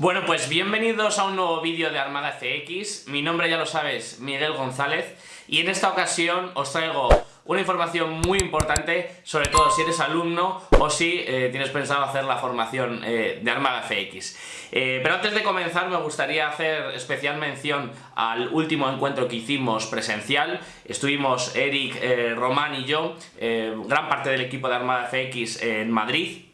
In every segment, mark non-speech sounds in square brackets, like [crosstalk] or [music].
Bueno, pues bienvenidos a un nuevo vídeo de Armada FX. Mi nombre ya lo sabes, Miguel González. Y en esta ocasión os traigo una información muy importante, sobre todo si eres alumno o si eh, tienes pensado hacer la formación eh, de Armada FX. Eh, pero antes de comenzar me gustaría hacer especial mención al último encuentro que hicimos presencial. Estuvimos Eric, Román y yo, gran parte del equipo de Armada FX en Madrid,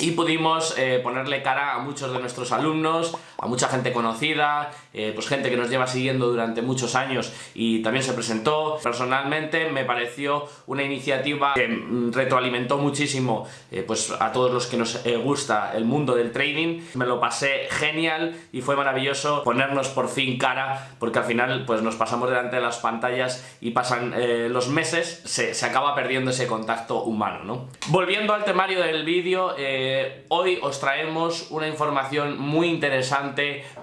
y pudimos eh, ponerle cara a muchos de nuestros alumnos, a mucha gente conocida, eh, pues gente que nos lleva siguiendo durante muchos años y también se presentó. Personalmente me pareció una iniciativa que mm, retroalimentó muchísimo eh, pues a todos los que nos gusta el mundo del trading. Me lo pasé genial y fue maravilloso ponernos por fin cara porque al final pues nos pasamos delante de las pantallas y pasan los meses, se, se, acaba perdiendo ese contacto humano. ¿no? Volviendo al temario del vídeo, eh, hoy os traemos una información muy interesante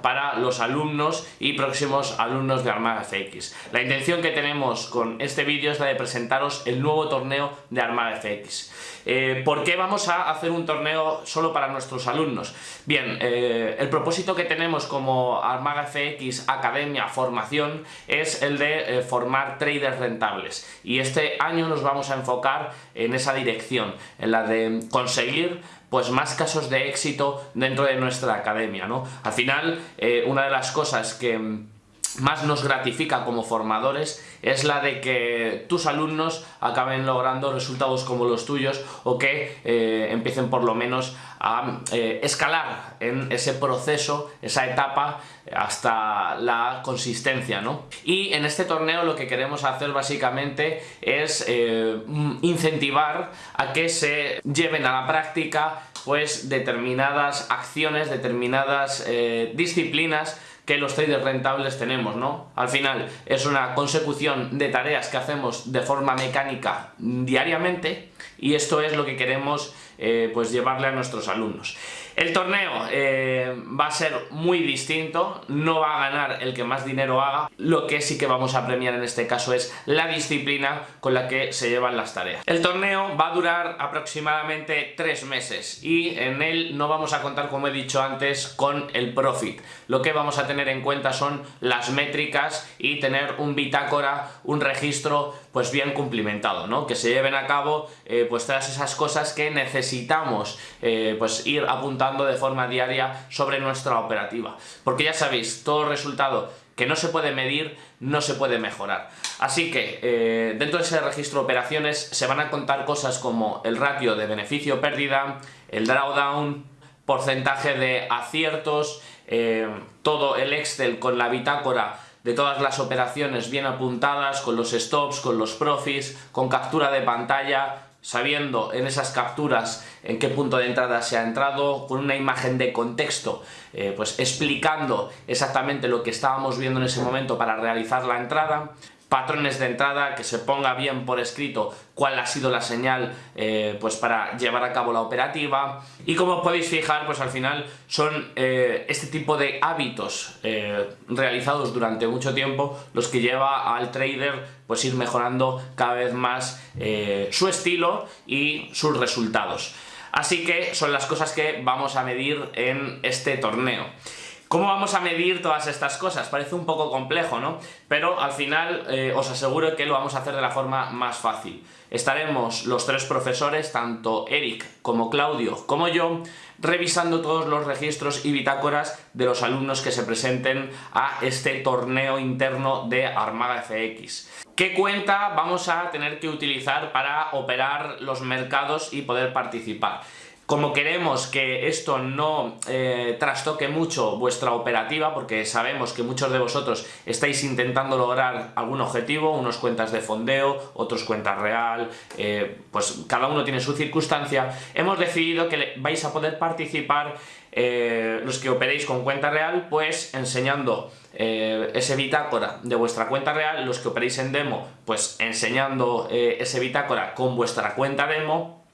para los alumnos y próximos alumnos de Armada FX. La intención que tenemos con este vídeo es la de presentaros el nuevo torneo de Armada FX. Eh, ¿Por qué vamos a hacer un torneo solo para nuestros alumnos? Bien, eh, el propósito que tenemos como Armada FX Academia Formación es el de formar traders rentables y este año nos vamos a enfocar en esa dirección, en la de conseguir pues más casos de éxito dentro de nuestra academia, ¿no? Al final, eh, una de las cosas que más nos gratifica como formadores es la de que tus alumnos acaben logrando resultados como los tuyos o que eh, empiecen por lo menos a eh, escalar en ese proceso, esa etapa hasta la consistencia, ¿no? Y en este torneo lo que queremos hacer básicamente es eh, incentivar a que se lleven a la práctica pues determinadas acciones, determinadas disciplinas que los traders rentables tenemos, ¿no? Al final es una consecución de tareas que hacemos de forma mecánica diariamente y esto es lo que queremos eh, pues llevarle a nuestros alumnos. El torneo eh, va a ser muy distinto, no va a ganar el que más dinero haga, lo que sí que vamos a premiar en este caso es la disciplina con la que se llevan las tareas. El torneo va a durar aproximadamente tres meses y en él no vamos a contar, como he dicho antes, con el profit. Lo que vamos a tener en cuenta son las métricas y tener un bitácora, un registro pues bien cumplimentado, ¿no? Que se lleven a cabo eh, pues todas esas cosas que necesitamos eh, pues ir apuntando de forma diaria sobre nuestra operativa. Porque ya sabéis, todo resultado que no se puede medir, no se puede mejorar. Así que eh, dentro de ese registro de operaciones se van a contar cosas como el ratio de beneficio-pérdida, el drawdown, porcentaje de aciertos, todo el Excel con la bitácora de todas las operaciones bien apuntadas, con los stops, con los profits, con captura de pantalla, sabiendo en esas capturas en qué punto de entrada se ha entrado, con una imagen de contexto, eh, pues explicando exactamente lo que estábamos viendo en ese momento para realizar la entrada, patrones de entrada, que se ponga bien por escrito cuál ha sido la señal eh, pues para llevar a cabo la operativa. Y como podéis fijar pues al final son eh, este tipo de hábitos eh, realizados durante mucho tiempo los que lleva al trader pues ir mejorando cada vez más su estilo y sus resultados. Así que son las cosas que vamos a medir en este torneo ¿Cómo vamos a medir todas estas cosas? Parece un poco complejo, ¿no? Pero al final eh, os aseguro que lo vamos a hacer de la forma más fácil. Estaremos los tres profesores, tanto Eric como Claudio como yo, revisando todos los registros y bitácoras de los alumnos que se presenten a este torneo interno de Armada FX. ¿Qué cuenta vamos a tener que utilizar para operar los mercados y poder participar? Como queremos que esto no eh, trastoque mucho vuestra operativa, porque sabemos que muchos de vosotros estáis intentando lograr algún objetivo, unos cuentas de fondeo, otros cuentas real, eh, pues cada uno tiene su circunstancia, hemos decidido que vais a poder participar eh, los que operéis con cuenta real, pues enseñando ese bitácora de vuestra cuenta real, los que operéis en demo, pues enseñando ese bitácora con vuestra cuenta demo,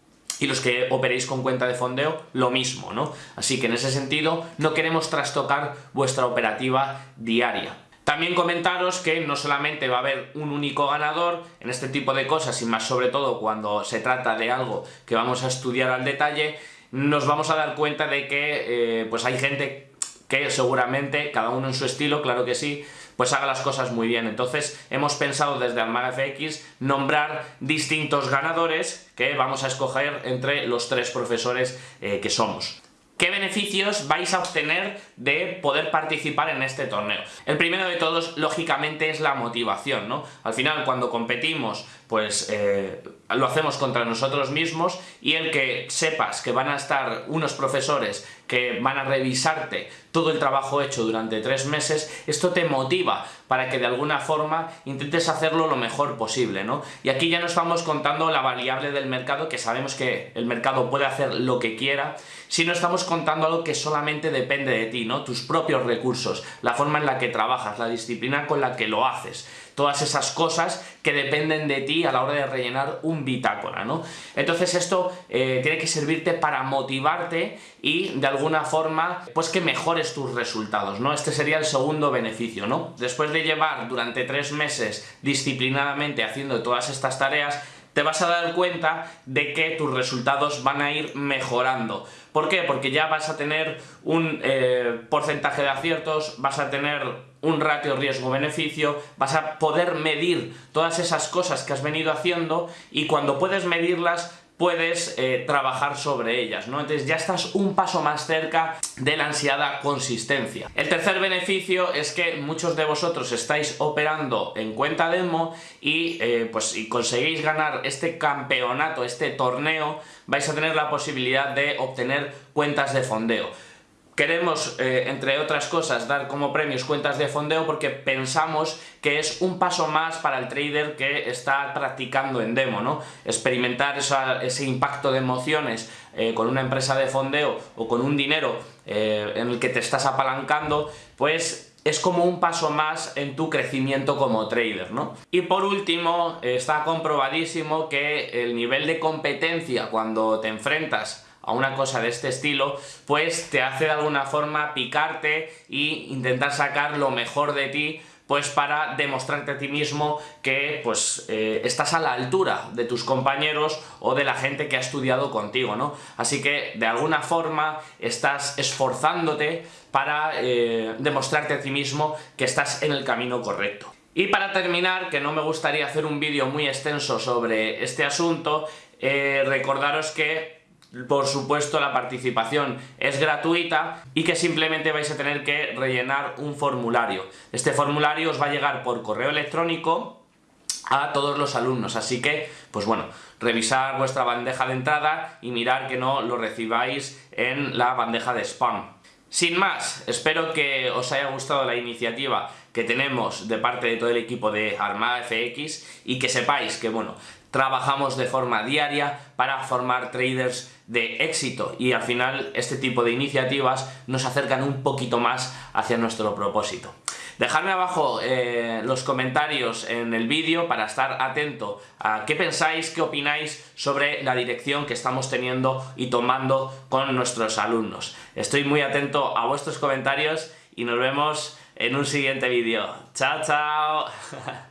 y los que operéis con cuenta de fondeo, lo mismo, ¿no? Así que en ese sentido no queremos trastocar vuestra operativa diaria. También comentaros que no solamente va a haber un único ganador en este tipo de cosas, y más sobre todo cuando se trata de algo que vamos a estudiar al detalle, nos vamos a dar cuenta de que eh, pues hay gente que seguramente, cada uno en su estilo, claro que sí, pues haga las cosas muy bien. Entonces hemos pensado desde Almaga FX nombrar distintos ganadores que vamos a escoger entre los tres profesores eh, que somos. ¿Qué beneficios vais a obtener de poder participar en este torneo? El primero de todos, lógicamente, es la motivación, ¿no? Al final, cuando competimos, pues eh, lo hacemos contra nosotros mismos y el que sepas que van a estar unos profesores que van a revisarte todo el trabajo hecho durante tres meses, esto te motiva para que de alguna forma intentes hacerlo lo mejor posible, ¿no? Y aquí ya no estamos contando la variable del mercado, que sabemos que el mercado puede hacer lo que quiera, sino estamos contando algo que solamente depende de ti, ¿no? Tus propios recursos, la forma en la que trabajas, la disciplina con la que lo haces todas esas cosas que dependen de ti a la hora de rellenar un bitácora, ¿no? Entonces esto eh, tiene que servirte para motivarte y de alguna forma pues que mejores tus resultados, ¿no? Este sería el segundo beneficio, ¿no? Después de llevar durante tres meses disciplinadamente haciendo todas estas tareas, te vas a dar cuenta de que tus resultados van a ir mejorando. ¿Por qué? Porque ya vas a tener un eh, porcentaje de aciertos, vas a tener un ratio riesgo-beneficio, vas a poder medir todas esas cosas que has venido haciendo y cuando puedes medirlas puedes eh, trabajar sobre ellas, ¿no? Entonces ya estás un paso más cerca de la ansiada consistencia. El tercer beneficio es que muchos de vosotros estáis operando en cuenta demo y eh, pues si conseguís ganar este campeonato, este torneo, vais a tener la posibilidad de obtener cuentas de fondeo. Queremos, eh, entre otras cosas, dar como premios cuentas de fondeo porque pensamos que es un paso más para el trader que está practicando en demo, ¿no? Experimentar ese impacto de emociones eh, con una empresa de fondeo o con un dinero eh, en el que te estás apalancando, pues es como un paso más en tu crecimiento como trader, ¿no? Y por último, está comprobadísimo que el nivel de competencia cuando te enfrentas a una cosa de este estilo, pues te hace de alguna forma picarte e intentar sacar lo mejor de ti pues para demostrarte a ti mismo que pues eh, estás a la altura de tus compañeros o de la gente que ha estudiado contigo, ¿no? Así que de alguna forma estás esforzándote para eh, demostrarte a ti mismo que estás en el camino correcto. Y para terminar, que no me gustaría hacer un vídeo muy extenso sobre este asunto, eh, recordaros que por supuesto la participación es gratuita y que simplemente vais a tener que rellenar un formulario. Este formulario os va a llegar por correo electrónico a todos los alumnos, así que, pues bueno, revisar vuestra bandeja de entrada y mirar que no lo recibáis en la bandeja de spam. Sin más, espero que os haya gustado la iniciativa que tenemos de parte de todo el equipo de Armada FX y que sepáis que, bueno, trabajamos de forma diaria para formar traders de éxito y al final este tipo de iniciativas nos acercan un poquito más hacia nuestro propósito. Dejadme abajo eh, los comentarios en el vídeo para estar atento a qué pensáis, qué opináis sobre la dirección que estamos teniendo y tomando con nuestros alumnos. Estoy muy atento a vuestros comentarios y nos vemos en un siguiente vídeo. ¡Chao, chao! [laughs]